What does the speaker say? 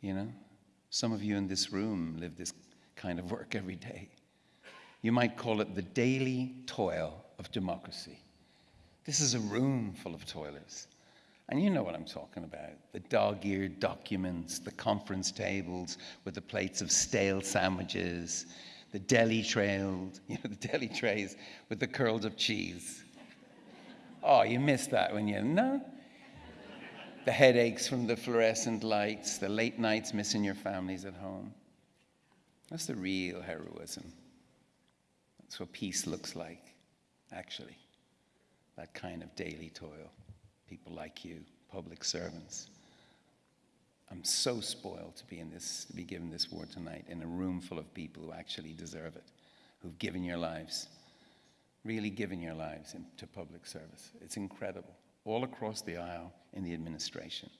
You know? Some of you in this room live this kind of work every day. You might call it the daily toil of democracy. This is a room full of toilers. And you know what I'm talking about the dog eared documents, the conference tables with the plates of stale sandwiches, the deli trailed, you know, the deli trays with the curls of cheese. Oh, you missed that when you, no? The headaches from the fluorescent lights, the late nights missing your families at home. That's the real heroism. That's what peace looks like, actually. That kind of daily toil. People like you, public servants. I'm so spoiled to be in this, to be given this word tonight in a room full of people who actually deserve it, who've given your lives, really given your lives to public service. It's incredible. All across the aisle in the administration.